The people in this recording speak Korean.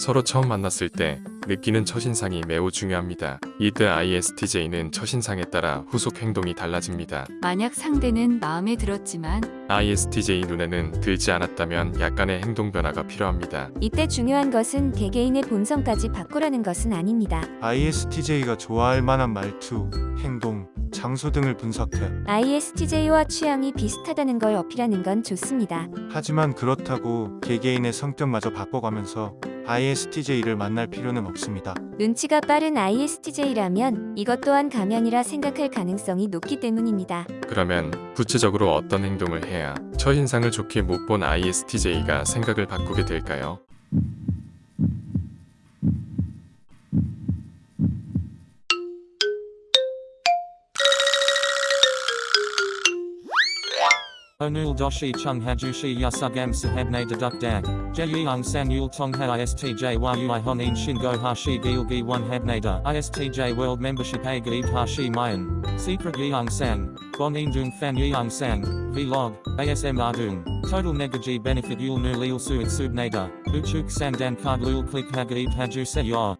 서로 처음 만났을 때 느끼는 첫인상이 매우 중요합니다. 이때 ISTJ는 첫인상에 따라 후속 행동이 달라집니다. 만약 상대는 마음에 들었지만 ISTJ 눈에는 들지 않았다면 약간의 행동 변화가 필요합니다. 이때 중요한 것은 개개인의 본성까지 바꾸라는 것은 아닙니다. ISTJ가 좋아할 만한 말투, 행동, 장소 등을 분석해. ISTJ와 취향이 비슷하다는 걸 어필하는 건 좋습니다. 하지만 그렇다고 개개인의 성격마저 바꿔가면서 ISTJ를 만날 필요는 없습니다. 눈치가 빠른 ISTJ라면 이것 또한 가면이라 생각할 가능성이 높기 때문입니다. 그러면 구체적으로 어떤 행동을 해야 첫인상을 좋게 못 본 ISTJ가 생각을 바꾸게 될까요? Onul doshi chung hajushi yasugam sahabne deduk dag. Jeyung tong ha istj yui honin shingo hashi gilgi one habnada. Istj world membership a gaib hashi mayan. Secret yeung sang. Bon dung fan yeung sang. Vlog. ASM ardung. Total negaji benefit yul nu lil suit subnada. Uchuk sandan card lul click hagaib haju se yor.